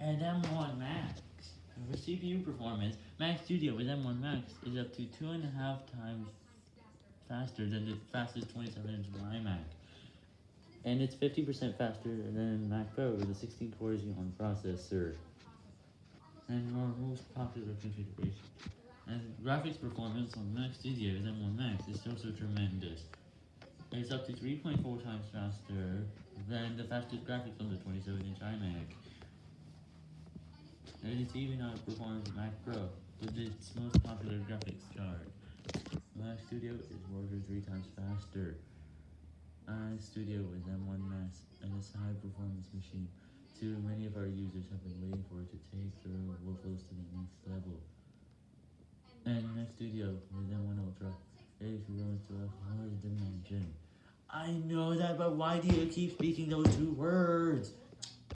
and M1 Max. For CPU performance, Mac Studio with M1 Max is up to two and a half times faster than the fastest 27-inch iMac. And it's 50% faster than Mac Pro with a 16-core Xeon processor. And our most popular configuration. And graphics performance on Mac Studio with M1 Max is also tremendous. It's up to 3.4 times faster than the fastest graphics on the 27-inch iMac. And it's even outperforms Mac Pro with its most popular graphics card. Mac Studio is than three times faster. Studio with M1 Max and it's a high performance machine. Too many of our users have been waiting for it to take their workflows to the next level. And Mac Studio with M1 Ultra is going to a high dimension. I know that, but why do you keep speaking those two words?